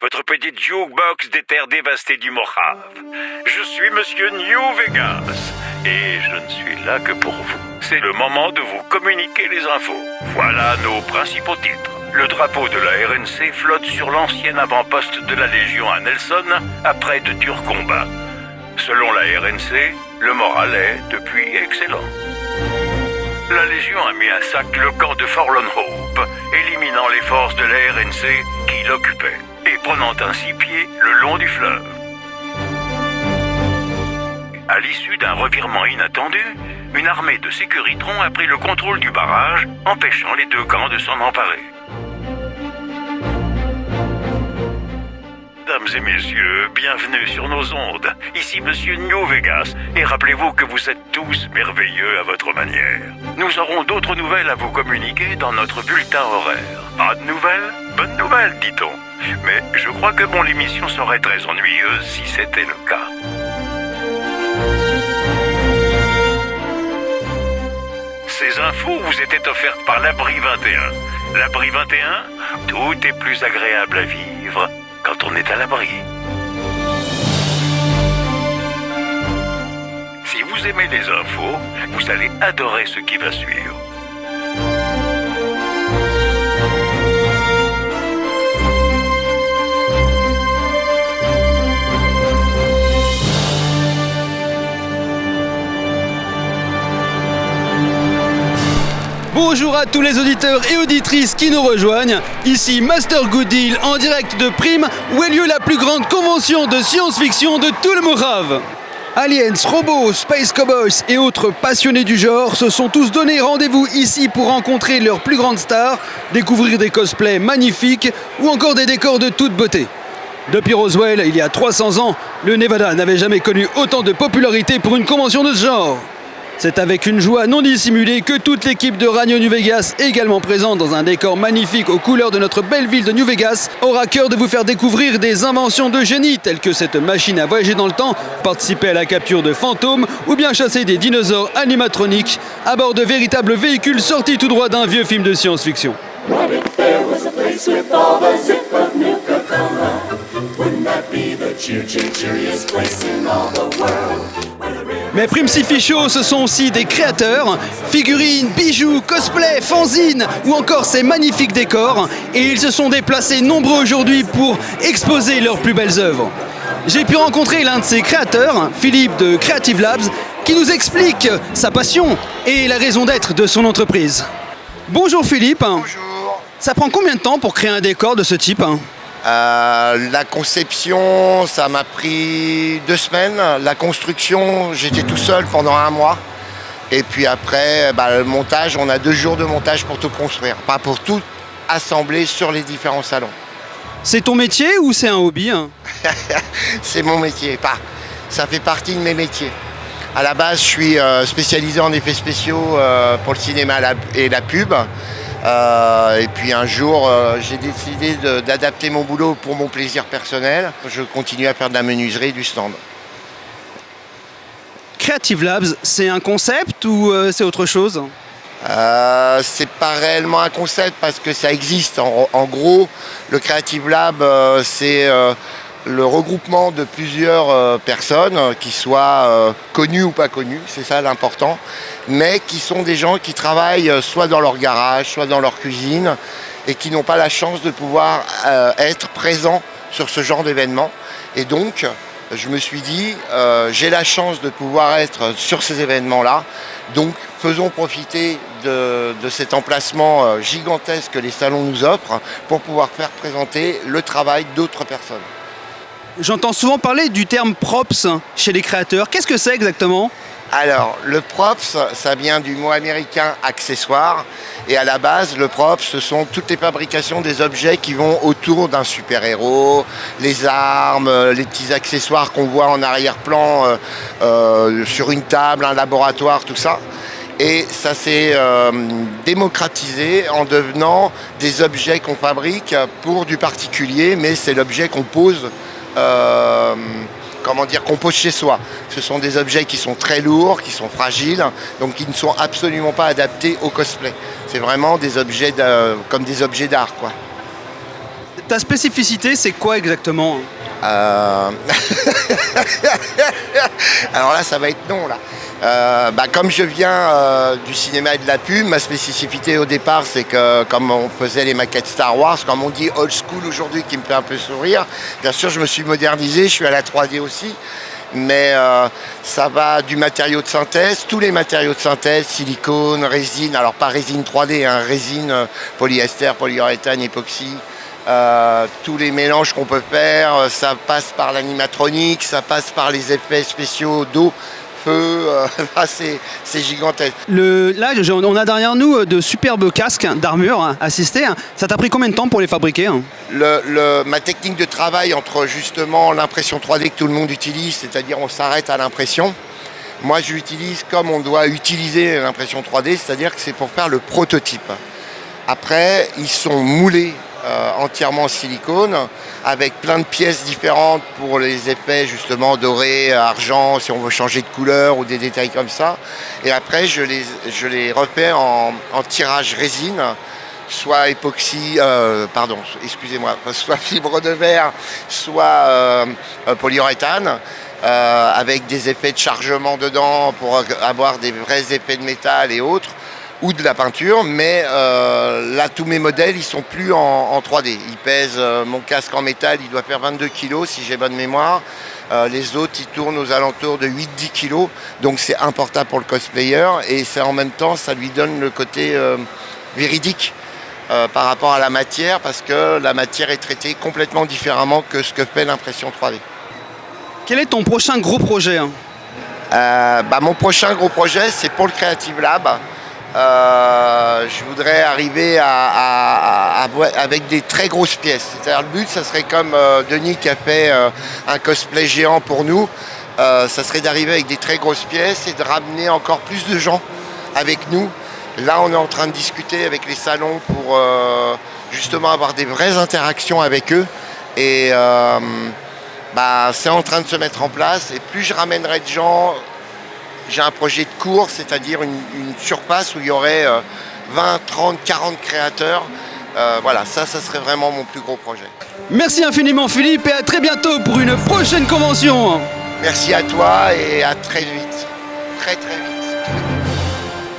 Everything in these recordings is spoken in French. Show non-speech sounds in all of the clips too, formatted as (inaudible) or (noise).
Votre petite jukebox des terres dévastées du Mojave. Je suis Monsieur New Vegas et je ne suis là que pour vous. C'est le moment de vous communiquer les infos. Voilà nos principaux titres. Le drapeau de la RNC flotte sur l'ancien avant-poste de la Légion à Nelson après de durs combats. Selon la RNC, le moral est depuis excellent. La Légion a mis à sac le camp de Forlorn Hope, éliminant les forces de la RNC qui l'occupaient et prenant ainsi pied le long du fleuve. À l'issue d'un revirement inattendu, une armée de sécuritrons a pris le contrôle du barrage, empêchant les deux camps de s'en emparer. Mesdames et messieurs, bienvenue sur nos ondes. Ici Monsieur New Vegas, et rappelez-vous que vous êtes tous merveilleux à votre manière. Nous aurons d'autres nouvelles à vous communiquer dans notre bulletin horaire. Pas de nouvelles? Bonne nouvelle, dit-on. Mais je crois que mon émission serait très ennuyeuse si c'était le cas. Ces infos vous étaient offertes par l'Abri 21. L'Abri 21, tout est plus agréable à vivre quand on est à l'abri. Si vous aimez les infos, vous allez adorer ce qui va suivre. Bonjour à tous les auditeurs et auditrices qui nous rejoignent. Ici Master Good Deal en direct de Prime où a lieu la plus grande convention de science-fiction de tout le Morave. Aliens, robots, space cowboys et autres passionnés du genre se sont tous donné rendez-vous ici pour rencontrer leurs plus grandes stars, découvrir des cosplays magnifiques ou encore des décors de toute beauté. Depuis Roswell, il y a 300 ans, le Nevada n'avait jamais connu autant de popularité pour une convention de ce genre. C'est avec une joie non dissimulée que toute l'équipe de Radio New Vegas, également présente dans un décor magnifique aux couleurs de notre belle ville de New Vegas, aura cœur de vous faire découvrir des inventions de génie telles que cette machine à voyager dans le temps, participer à la capture de fantômes ou bien chasser des dinosaures animatroniques à bord de véritables véhicules sortis tout droit d'un vieux film de science-fiction. Mais Primsifi Show, ce sont aussi des créateurs, figurines, bijoux, cosplay, fanzines ou encore ces magnifiques décors. Et ils se sont déplacés nombreux aujourd'hui pour exposer leurs plus belles œuvres. J'ai pu rencontrer l'un de ces créateurs, Philippe de Creative Labs, qui nous explique sa passion et la raison d'être de son entreprise. Bonjour Philippe. Bonjour. Ça prend combien de temps pour créer un décor de ce type hein? Euh, la conception, ça m'a pris deux semaines. La construction, j'étais tout seul pendant un mois. Et puis après, bah, le montage, on a deux jours de montage pour tout construire. Pas pour tout assembler sur les différents salons. C'est ton métier ou c'est un hobby hein (laughs) C'est mon métier. Pas. Ça fait partie de mes métiers. À la base, je suis euh, spécialisé en effets spéciaux euh, pour le cinéma et la pub. Euh, et puis un jour, euh, j'ai décidé d'adapter mon boulot pour mon plaisir personnel. Je continue à faire de la menuiserie et du stand. Creative Labs, c'est un concept ou euh, c'est autre chose? C'est pas réellement un concept parce que ça existe. En, en gros, le Creative Lab, c'est le regroupement de plusieurs euh, personnes, euh, qui soient euh, connues ou pas connues, c'est ça l'important, mais qui sont des gens qui travaillent soit dans leur garage, soit dans leur cuisine, et qui n'ont pas la chance de pouvoir être présents sur ce genre d'événement. Et donc, je me suis dit, j'ai la chance de pouvoir être sur ces événements-là, donc faisons profiter de, cet emplacement gigantesque que les salons nous offrent pour pouvoir faire présenter le travail d'autres personnes. J'entends souvent parler du terme props chez les créateurs. Qu'est-ce que c'est exactement? Alors, le props, ça vient du mot américain accessoire. Et à la base, le props, ce sont toutes les fabrications des objets qui vont autour d'un super-héros, les armes, les petits accessoires qu'on voit en arrière-plan euh, euh, sur une table, un laboratoire, tout ça. Et ça s'est euh, démocratisé en devenant des objets qu'on fabrique pour du particulier, mais c'est l'objet qu'on pose euh, comment dire, qu'on pose chez soi. Ce sont des objets qui sont très lourds, qui sont fragiles, donc qui ne sont absolument pas adaptés au cosplay. C'est vraiment des objets comme des objets d'art, quoi. Ta spécificité, c'est quoi exactement Euh, (laughs) Alors là, ça va être non. Là. Euh, bah, comme je viens euh, du cinéma et de la pub, ma spécificité au départ, c'est que comme on faisait les maquettes Star Wars, comme on dit old school aujourd'hui, qui me fait un peu sourire, bien sûr, je me suis modernisé, je suis à la 3D aussi. Mais ça va du matériau de synthèse, tous les matériaux de synthèse, silicone, résine, alors pas résine 3D, hein, résine, polyester, polyuréthane, époxy, euh, tous les mélanges qu'on peut faire, euh, ça passe par l'animatronique, ça passe par les effets spéciaux d'eau, feu, euh, (laughs) c'est gigantesque. Le, Là, on a derrière nous de superbes casques d'armure hein, assistés. hein. Ça t'a pris combien de temps pour les fabriquer hein? Le- le- ma technique de travail entre justement l'impression 3D que tout le monde utilise, c'est-à-dire on s'arrête à l'impression. Moi, je l'utilise comme on doit utiliser l'impression 3D, c'est-à-dire que c'est pour faire le prototype. Après, ils sont moulés euh, entièrement en silicone, avec plein de pièces différentes pour les effets justement doré, argent, si on veut changer de couleur ou des détails comme ça. Et après, je les, je refais en, tirage résine, soit époxy, euh, pardon, excusez-moi, (laughs) soit fibre de verre, soit euh, polyuréthane, avec des effets de chargement dedans pour avoir des vrais effets de métal et autres ou de la peinture, mais euh, là tous mes modèles ils sont plus en, en 3D. Ils pèsent, euh, mon casque en métal il doit faire 22 kg si j'ai bonne mémoire. Euh, les autres ils tournent aux alentours de 8-10 kg, donc c'est important pour le cosplayer et c'est en même temps ça lui donne le côté véridique par rapport à la matière parce que la matière est traitée complètement différemment que ce que fait l'impression 3D. Quel est ton prochain gros projet hein? Bah, mon prochain gros projet, c'est pour le Creative Lab. Euh, je voudrais arriver avec des très grosses pièces. C'est-à-dire le but, ça serait comme euh, Denis qui a fait euh, un cosplay géant pour nous. Ça serait d'arriver avec des très grosses pièces et de ramener encore plus de gens avec nous. Là, on est en train de discuter avec les salons pour justement avoir des vraies interactions avec eux. Et bah, c'est en train de se mettre en place. Et plus je ramènerai de gens, j'ai un projet de cours, c'est-à-dire une, une surface où il y aurait euh, 20, 30, 40 créateurs. Euh, voilà, ça, ça serait vraiment mon plus gros projet. Merci infiniment Philippe et à très bientôt pour une prochaine convention. Merci à toi et à très vite. Très très vite.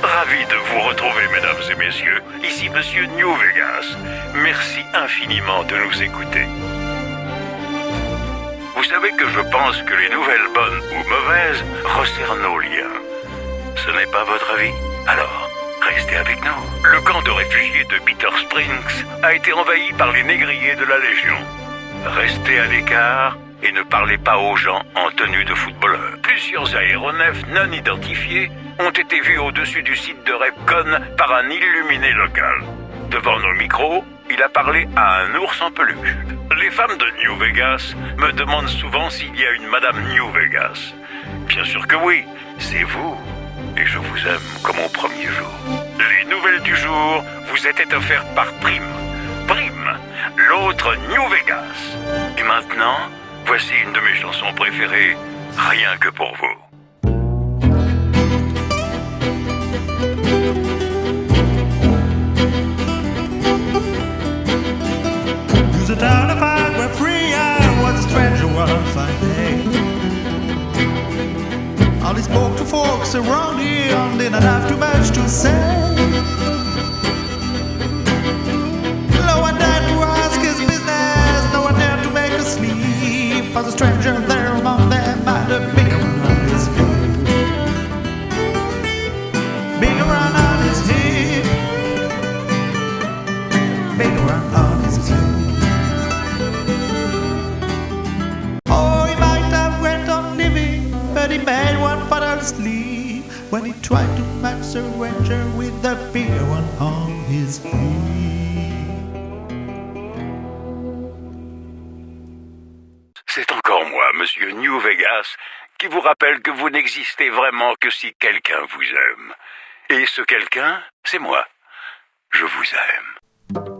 Ravi de vous retrouver, mesdames et messieurs. Ici Monsieur New Vegas. Merci infiniment de nous écouter. Vous savez que je pense que les nouvelles bonnes ou mauvaises resserrent nos liens. Ce n'est pas votre avis Alors, restez avec nous. Le camp de réfugiés de Bitter Springs a été envahi par les négriers de la Légion. Restez à l'écart et ne parlez pas aux gens en tenue de footballeur. Plusieurs aéronefs non identifiés ont été vus au-dessus du site de Repcon par un illuminé local. Devant nos micros, il a parlé à un ours en peluche. Les femmes de New Vegas me demandent souvent s'il y a une Madame New Vegas. Bien sûr que oui, c'est vous. Et je vous aime comme au premier jour. Les nouvelles du jour vous étaient offertes par Prime. Prime, l'autre New Vegas. Et maintenant, voici une de mes chansons préférées, rien que pour vous. Folks around here didn't have too much to say. C'est encore moi, Monsieur New Vegas, qui vous rappelle que vous n'existez vraiment que si quelqu'un vous aime. Et ce quelqu'un, c'est moi. Je vous aime.